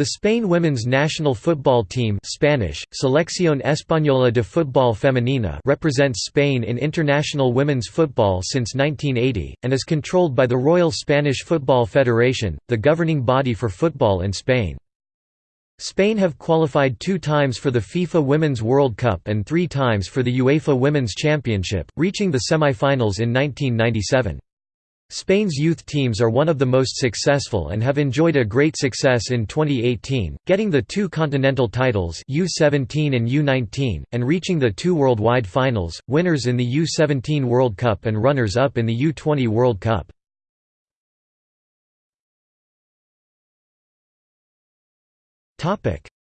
The Spain women's national football team Spanish, Selección Española de Fútbol Femenina represents Spain in international women's football since 1980, and is controlled by the Royal Spanish Football Federation, the governing body for football in Spain. Spain have qualified two times for the FIFA Women's World Cup and three times for the UEFA Women's Championship, reaching the semi-finals in 1997. Spain's youth teams are one of the most successful and have enjoyed a great success in 2018, getting the two continental titles U17 and U19, and reaching the two worldwide finals, winners in the U17 World Cup and runners-up in the U20 World Cup.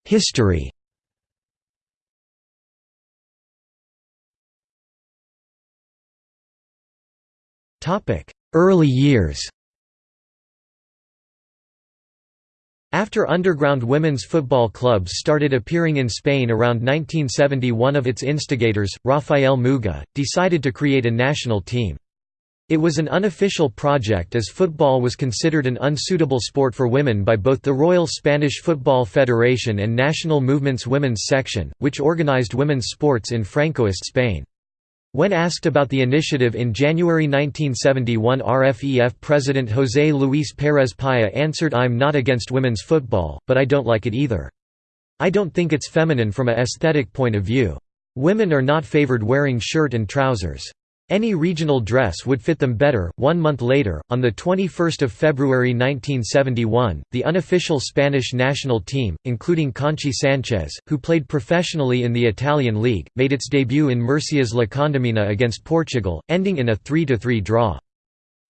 History Topic Early years After underground women's football clubs started appearing in Spain around 1970 one of its instigators, Rafael Muga, decided to create a national team. It was an unofficial project as football was considered an unsuitable sport for women by both the Royal Spanish Football Federation and National Movement's women's section, which organized women's sports in Francoist Spain. When asked about the initiative in January 1971 RFEF President José Luis Pérez Paya answered I'm not against women's football, but I don't like it either. I don't think it's feminine from a aesthetic point of view. Women are not favored wearing shirt and trousers. Any regional dress would fit them better. One month later, on 21 February 1971, the unofficial Spanish national team, including Conchi Sanchez, who played professionally in the Italian league, made its debut in Murcia's La Condomina against Portugal, ending in a 3–3 draw.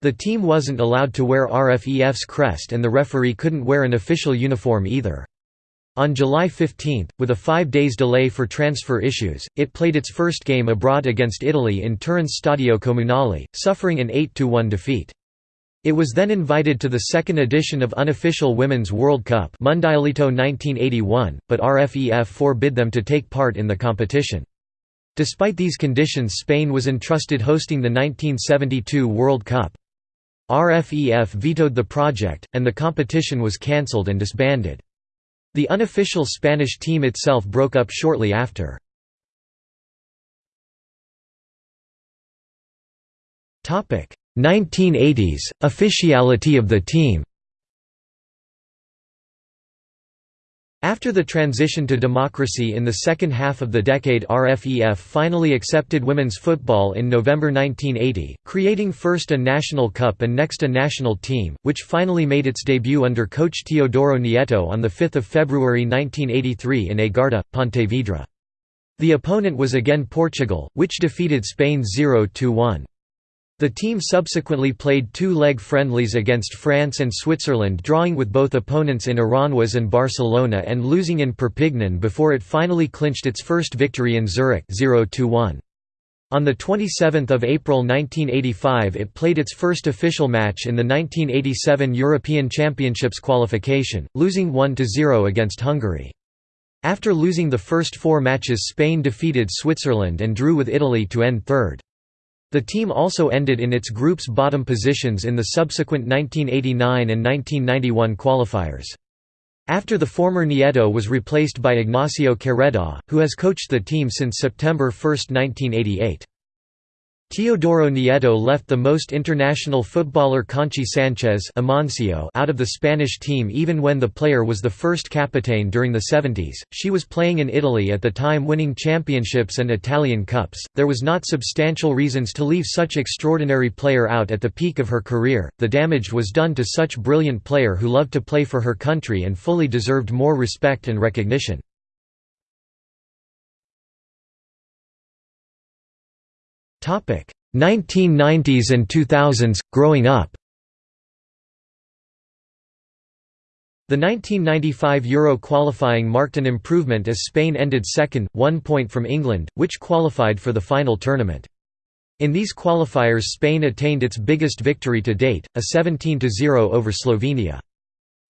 The team wasn't allowed to wear RFEF's crest and the referee couldn't wear an official uniform either. On July 15, with a five days delay for transfer issues, it played its first game abroad against Italy in Turin's Stadio Comunale, suffering an 8–1 defeat. It was then invited to the second edition of unofficial Women's World Cup Mundialito 1981, but RFEF forbid them to take part in the competition. Despite these conditions Spain was entrusted hosting the 1972 World Cup. RFEF vetoed the project, and the competition was cancelled and disbanded. The unofficial Spanish team itself broke up shortly after. Topic 1980s officiality of the team After the transition to democracy in the second half of the decade RFEF finally accepted women's football in November 1980, creating first a national cup and next a national team, which finally made its debut under coach Teodoro Nieto on 5 February 1983 in A Guarda, Pontevedra. The opponent was again Portugal, which defeated Spain 0–1. The team subsequently played two-leg friendlies against France and Switzerland drawing with both opponents in Aranjuez and Barcelona and losing in Perpignan before it finally clinched its first victory in Zurich 0 -1. On 27 April 1985 it played its first official match in the 1987 European Championships qualification, losing 1–0 against Hungary. After losing the first four matches Spain defeated Switzerland and drew with Italy to end third. The team also ended in its group's bottom positions in the subsequent 1989 and 1991 qualifiers. After the former Nieto was replaced by Ignacio Quereda, who has coached the team since September 1, 1988. Teodoro Nieto left the most international footballer Conchi Sanchez Amancio out of the Spanish team even when the player was the first capitaine during the 70s. She was playing in Italy at the time winning championships and Italian cups. There was not substantial reasons to leave such extraordinary player out at the peak of her career. The damage was done to such brilliant player who loved to play for her country and fully deserved more respect and recognition. 1990s and 2000s growing up. The 1995 Euro qualifying marked an improvement as Spain ended second, one point from England, which qualified for the final tournament. In these qualifiers Spain attained its biggest victory to date, a 17–0 over Slovenia.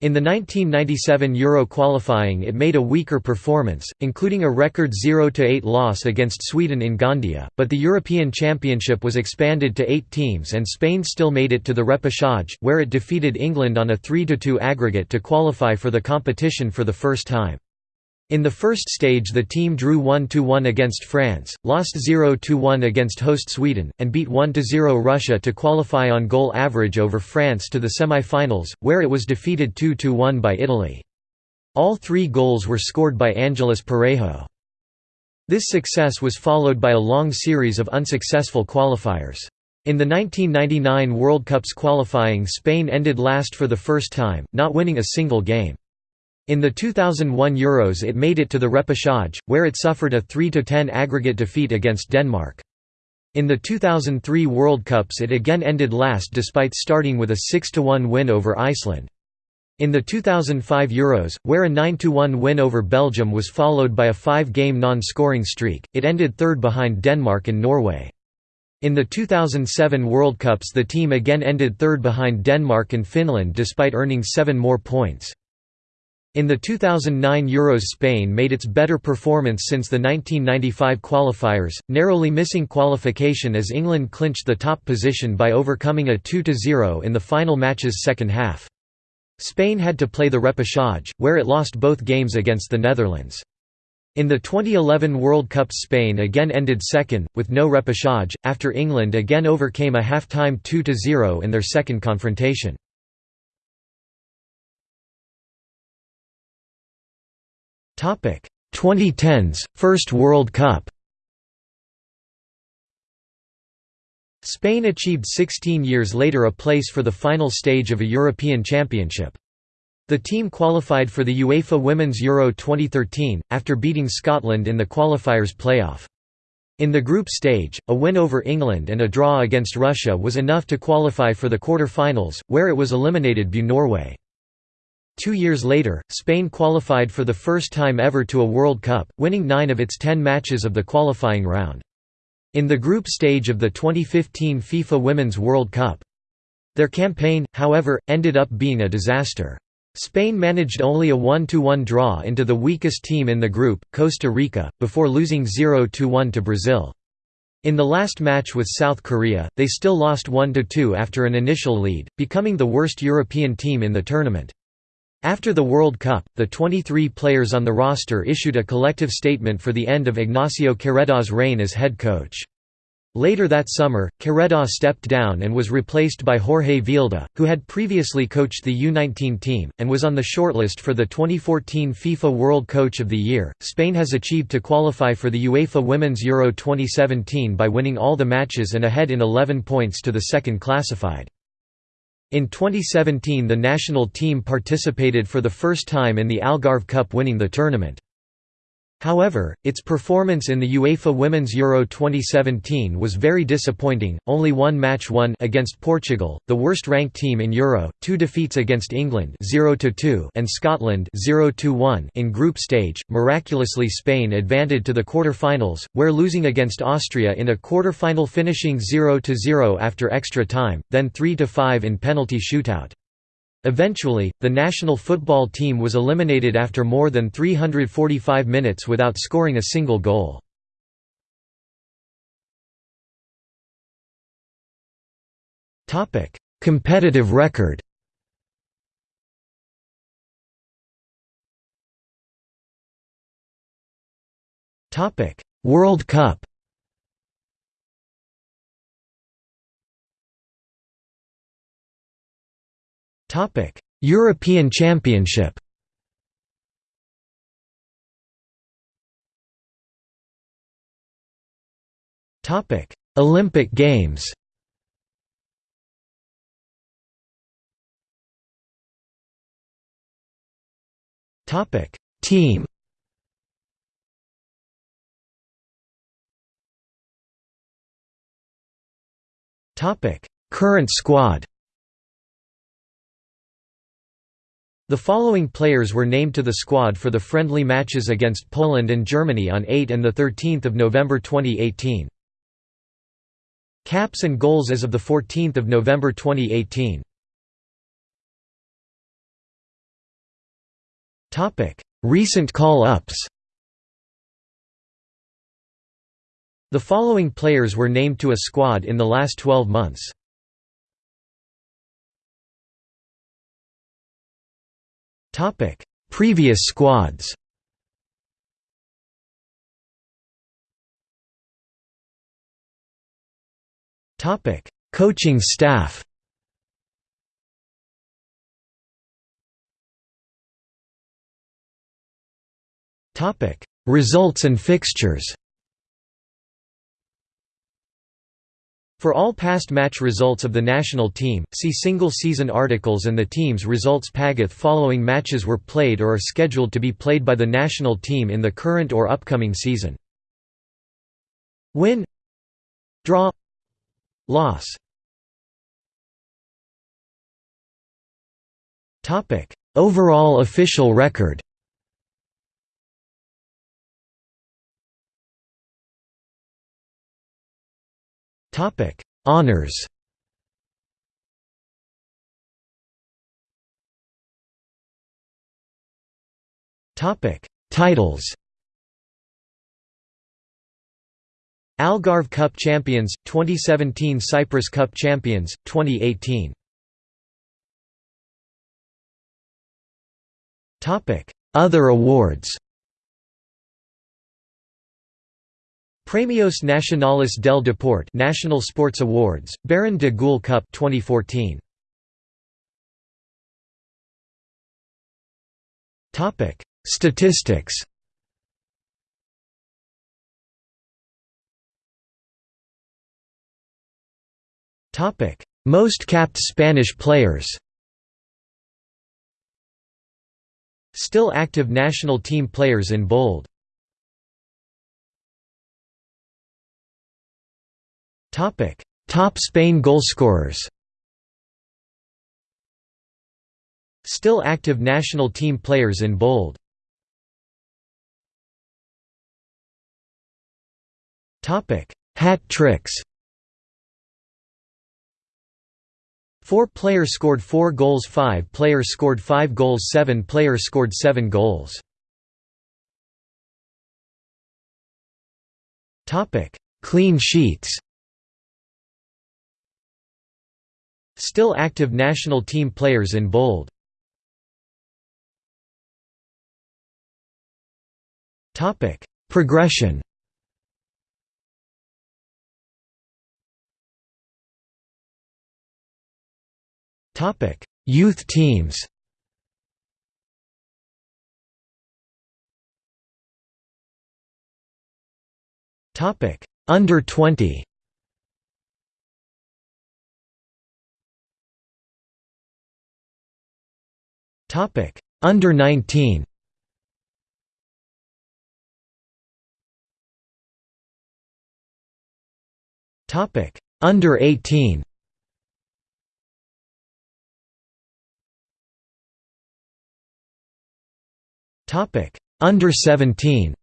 In the 1997 Euro qualifying it made a weaker performance, including a record 0–8 loss against Sweden in Gandia, but the European Championship was expanded to eight teams and Spain still made it to the repechage, where it defeated England on a 3–2 aggregate to qualify for the competition for the first time. In the first stage the team drew 1–1 against France, lost 0–1 against host Sweden, and beat 1–0 Russia to qualify on goal average over France to the semi-finals, where it was defeated 2–1 by Italy. All three goals were scored by Angeles Parejo. This success was followed by a long series of unsuccessful qualifiers. In the 1999 World Cups qualifying Spain ended last for the first time, not winning a single game. In the 2001 Euros it made it to the repechage, where it suffered a 3–10 aggregate defeat against Denmark. In the 2003 World Cups it again ended last despite starting with a 6–1 win over Iceland. In the 2005 Euros, where a 9–1 win over Belgium was followed by a five-game non-scoring streak, it ended third behind Denmark and Norway. In the 2007 World Cups the team again ended third behind Denmark and Finland despite earning seven more points. In the 2009 Euros Spain made its better performance since the 1995 qualifiers, narrowly missing qualification as England clinched the top position by overcoming a 2–0 in the final match's second half. Spain had to play the repechage, where it lost both games against the Netherlands. In the 2011 World Cup Spain again ended second, with no repechage, after England again overcame a half-time 2–0 in their second confrontation. 2010s, First World Cup Spain achieved 16 years later a place for the final stage of a European Championship. The team qualified for the UEFA Women's Euro 2013, after beating Scotland in the qualifiers playoff. In the group stage, a win over England and a draw against Russia was enough to qualify for the quarter-finals, where it was eliminated by Norway. Two years later, Spain qualified for the first time ever to a World Cup, winning nine of its ten matches of the qualifying round. In the group stage of the 2015 FIFA Women's World Cup. Their campaign, however, ended up being a disaster. Spain managed only a 1–1 draw into the weakest team in the group, Costa Rica, before losing 0–1 to Brazil. In the last match with South Korea, they still lost 1–2 after an initial lead, becoming the worst European team in the tournament. After the World Cup, the 23 players on the roster issued a collective statement for the end of Ignacio Quereda's reign as head coach. Later that summer, Quereda stepped down and was replaced by Jorge Vilda, who had previously coached the U19 team, and was on the shortlist for the 2014 FIFA World Coach of the Year. Spain has achieved to qualify for the UEFA Women's Euro 2017 by winning all the matches and ahead in 11 points to the second classified. In 2017 the national team participated for the first time in the Algarve Cup winning the tournament. However, its performance in the UEFA Women's Euro 2017 was very disappointing, only one match won against Portugal, the worst-ranked team in Euro, two defeats against England 0 and Scotland 0 in group stage. Miraculously Spain advanced to the quarter-finals, where losing against Austria in a quarter-final finishing 0–0 after extra time, then 3–5 in penalty shootout. Eventually, the national football team was eliminated after more than 345 minutes without scoring a single goal. Competitive record World Cup Topic: European Championship. Topic: Olympic Games. Topic: Team. Topic: Current squad. The following players were named to the squad for the friendly matches against Poland and Germany on 8 and 13 November 2018. Caps and goals as of 14 November 2018 Recent call-ups The following players were named to a squad in the last 12 months. Previous squads. Topic: Coaching staff. Topic: Results and fixtures For all past match results of the national team, see single-season articles and the team's results Pagath following matches were played or are scheduled to be played by the national team in the current or upcoming season. Win. Draw. Loss. Overall official record Topic: Honors. Topic: Titles. Algarve Cup champions, 2017 Cyprus Cup champions, 2018. Topic: Other awards. Premios Nacionales del Deporte National Sports Awards, Baron de Güell Cup 2014. Topic: Statistics. Topic: Most capped Spanish players. Still active national team players in bold. Top Spain goalscorers. Still active national team players in bold. Topic: Hat tricks. Four players scored four goals Five players scored five goals Seven players scored seven goals Clean sheets Still active national team players in bold. Topic: Progression. Topic: Youth teams. Topic: Under 20. Topic: Under 19. Topic: Under 18. Topic: Under 17.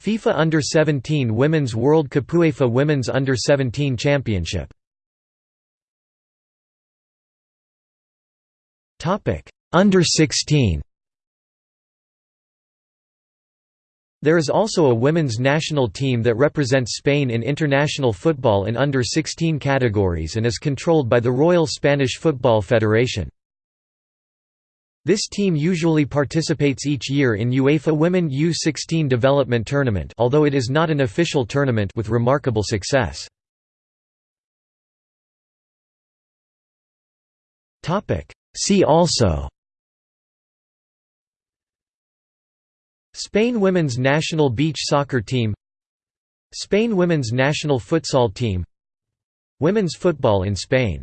FIFA Under 17 Women's World Cup UEFA Women's Under 17 Championship Topic: Under 16. There is also a women's national team that represents Spain in international football in under 16 categories and is controlled by the Royal Spanish Football Federation. This team usually participates each year in UEFA Women U16 Development Tournament although it is not an official tournament with remarkable success. See also Spain women's national beach soccer team Spain women's national futsal team Women's football in Spain